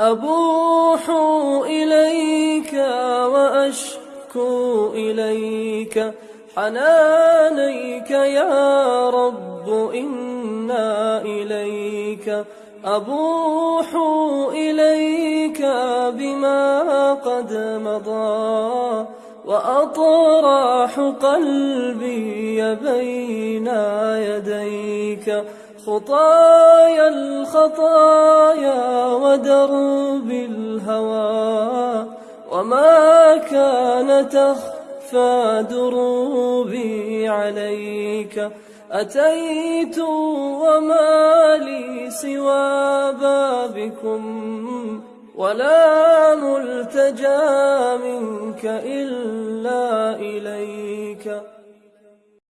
أبوح إليك وأشكو إليك حنانيك يا رب إنا إليك أبوح إليك بما قد مضى وأطراح قلبي بين يديك خطايا الخطايا ودرب الهوى وما كان تخفى دروبي عليك أتيت وما لي سوى بابكم ولا ملتجى منك إلا إليك